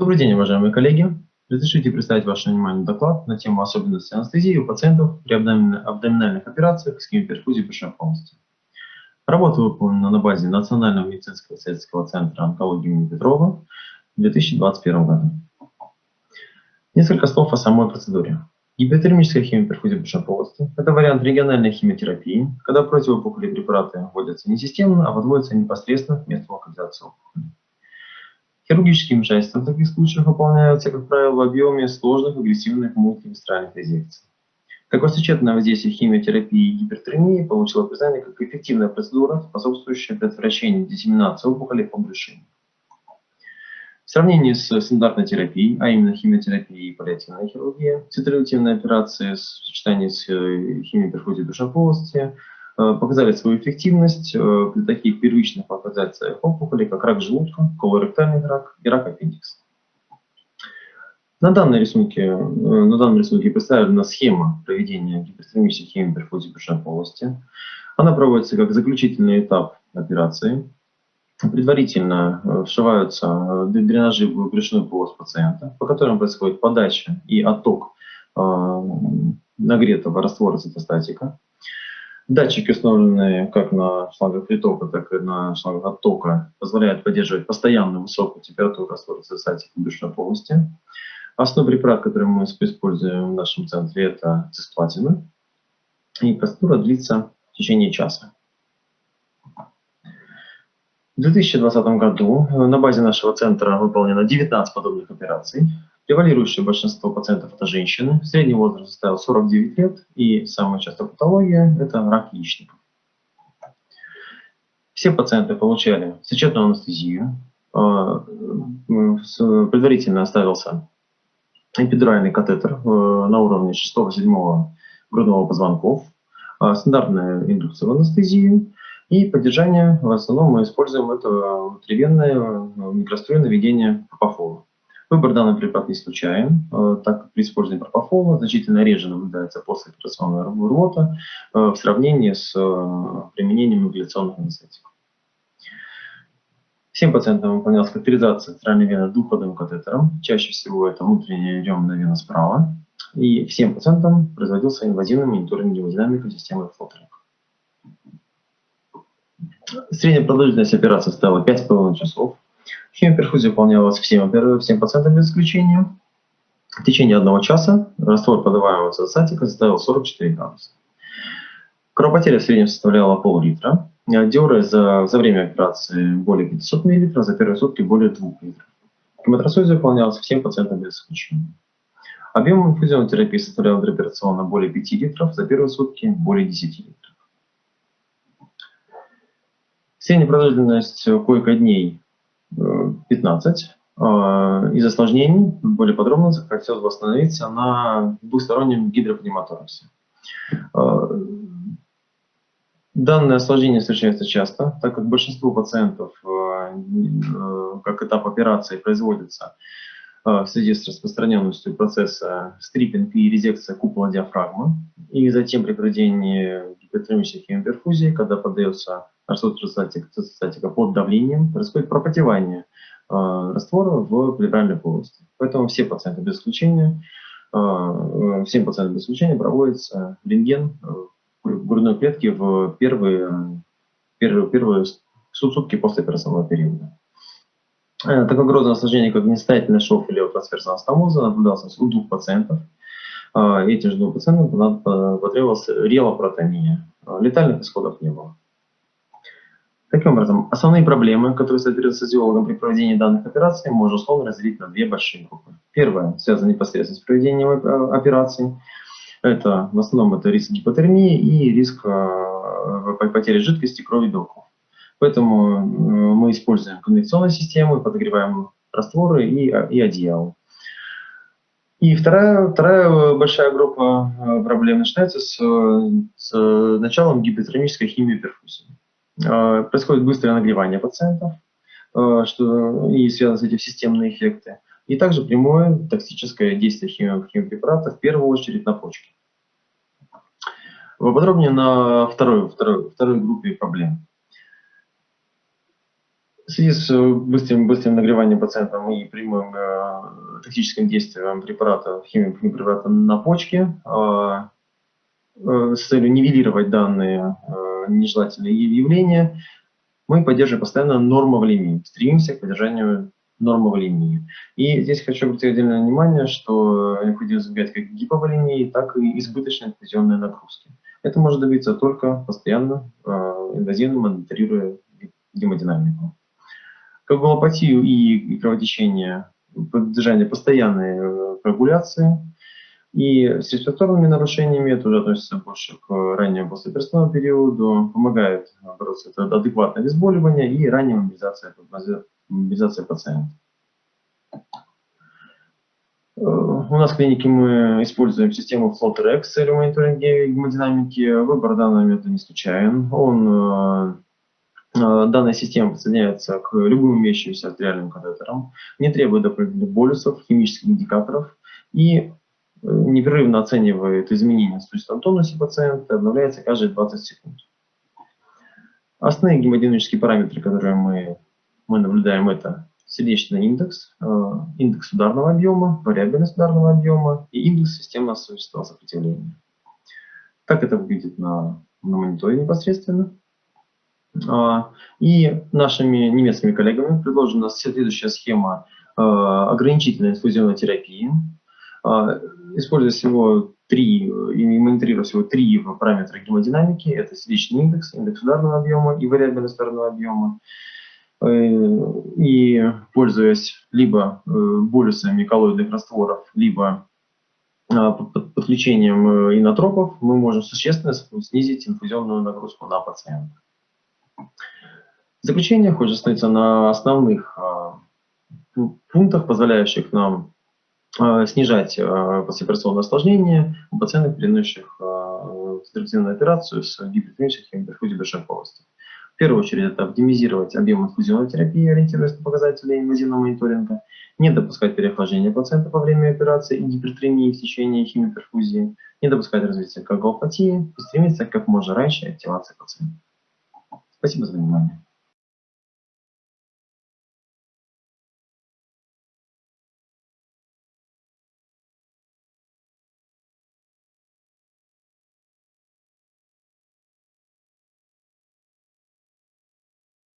Добрый день, уважаемые коллеги. Разрешите представить ваше внимание доклад на тему особенностей анестезии у пациентов при абдоминальных операциях с химиоперфузией брюшной полости. Работа выполнена на базе Национального медицинского исследовательского центра онкологии имени Петрова в 2021 году. Несколько слов о самой процедуре. Гипотермическая химиоперфузия брюшной полости – это вариант региональной химиотерапии, когда противоопухолевые препараты вводятся не системно, а вводятся непосредственно к месту локализации опухоли. Хирургические вмешательства в таких случаях выполняются, как правило, в объеме сложных агрессивных мультивисцеральных резекций. Такое сочетанное воздействие химиотерапии и гипертермии получило признание как эффективная процедура, способствующая предотвращению диссеминации опухолей по брюшине. В сравнении с стандартной терапией, а именно химиотерапией и паллиативной хирургией, цитулятивные операции в сочетании с э, химиоперфузией душной полости показали свою эффективность э, при таких первичных локализациях опухолей, как рак желудка, колоректальный рак и рак аппендикса. На данном рисунке, э, на данном рисунке представлена схема проведения гипертермической химиоперфузии брюшной полости. Она проводится как заключительный этап операции. Предварительно вшиваются дренажи в брюшную полость пациента, по которым происходит подача и отток нагретого раствора цитостатика. Датчики, установленные как на шлангах притока, так и на шлангах оттока, позволяют поддерживать постоянную высокую температуру раствора цистатика в брюшной полости. Основной препарат, который мы используем в нашем центре, это цисплатина. И процедура длится в течение часа. В 2020 году на базе нашего центра выполнено 19 подобных операций. Превалирующее большинство пациентов – это женщины. Средний возраст составил 49 лет. И самая частая патология – это рак яичников. Все пациенты получали сочетанную анестезию. А, предварительно оставился эпидуральный катетер э, на уровне 6-7 грудного позвонков, а, стандартная индукция в анестезию и поддержание, в основном мы используем это внутривенное э, микроструйное введение пропофола. Выбор данного препарата не случайен, э, так как при использовании пропофола значительно реже наблюдается послеоперационная рвота э, в сравнении с э, применением ингаляционных анестетиков. Всем пациентам выполнялась катетеризация центральной вены двухходовым катетером. Чаще всего это внутренняя реберная вена справа. И всем пациентам производился инвазивный мониторинг гемодинамики системы флотеринг. Средняя продолжительность операции стала 5,5 часов. Химиоперфузия выполнялась всем, всем пациентам без исключения. В течение одного часа раствор подаваемого цитостатика составил 44 градуса. Кровопотеря в среднем составляла пол-литра. Диуре за, за время операции более 500 мл, за первые сутки более 2 литров. Хемотрансфузия выполнялась всем пациентам без исключения. Объем инфузионной терапии составлял операционно более 5 литров, за первые сутки более 10 литров. Средняя продолжительность койко-дней 15. А, из осложнений, более подробно хотелось бы остановиться на двухстороннем гидропневмотораксе. А, данное осложнение встречается часто, так как большинство пациентов а, как этап операции производится в связи с распространенностью процесса стриппинг и резекция купола диафрагмы, и затем при проведении гипотермической хемиоперфузии, когда подается цитостатика под давлением, происходит пропотевание э, раствора в плевральной полости. Поэтому все пациенты без исключения, э, всем пациентам без исключения проводится рентген в грудной клетке в первые, первые, первые сутки после операционного периода. Э, такое грозное осложнение, как нестательный шов или трансферсного стомоза, наблюдался у двух пациентов. Этим же двум пациентам потребовалась релопротония. Летальных исходов не было. Таким образом, основные проблемы, которые стоят с радиологом при проведении данных операций, можно условно разделить на две большие группы. Первая связана непосредственно с проведением э, операций. Это в основном это риск гипотермии и риск э, потери жидкости, крови, белков. Поэтому э, мы используем конвекционную систему, подогреваем растворы и, и одеяло. И вторая, вторая большая группа проблем начинается с, с началом гипотермической химии перфузии. Э, происходит быстрое нагревание пациентов, э, что и связаны с этим системные эффекты, и также прямое токсическое действие химиопрепарата, в первую очередь на почки. Поподробнее на второй, второй, второй группе проблем. В связи с быстрым, быстрым нагреванием пациента и прямым э, тактическим действием препарата, химии препарата на почке, э, э, с целью нивелировать данные э, нежелательные явления, мы поддерживаем постоянно нормоволемию, стремимся к поддержанию нормоволемии. И здесь хочу обратить отдельное внимание, что необходимо избегать как гиповолемии, так и избыточной инфузионной нагрузки. Это может добиться только постоянно э, инвазивно мониторируя гемодинамику. Коагулопатию и кровотечение поддержание постоянной э, коагуляции, и с респираторными нарушениями, это уже относится больше к раннему послеоперационному периоду, помогает бороться это адекватное обезболивание и ранняя мобилизация, мобилизация пациента. Э, у нас в клинике мы используем систему FloatRx с целью мониторинга гемодинамики. Выбор данного метода не случайен. Он, э, э, данная система подсоединяется к любым имеющимся артериальным катетерам, не требует дополнительных болюсов, химических индикаторов и непрерывно оценивает изменения в струистом тонусе пациента, обновляется каждые 20 секунд. Основные гемодинамические параметры, которые мы, мы наблюдаем, это сердечный индекс, э, индекс ударного объема, вариабельность ударного объема и индекс системного сопротивления. Так это выглядит на, на мониторе непосредственно. А, и нашими немецкими коллегами предложена следующая схема э, ограничительной инфузионной терапии. А, используя всего три, и мониторируя всего три параметра гемодинамики, это сердечный индекс, индекс ударного объема и вариабельность ударного объема, Э, и пользуясь либо э, болюсами коллоидных растворов, либо э, подключением инотропов, мы можем существенно снизить инфузионную нагрузку на пациента. В заключение хочется остановиться на основных пунктах, позволяющих нам снижать послеоперационное осложнение у пациентов, переносящих централизованную операцию с гипертонической гиперфузией душевной полости первую очередь это оптимизировать объем инфузионной терапии, ориентируясь на показатели инвазивного мониторинга, не допускать переохлаждения пациента во время операции и гипертремии в течение химиоперфузии, не допускать развития коагулопатии стремиться как можно раньше активации пациента. Спасибо за внимание.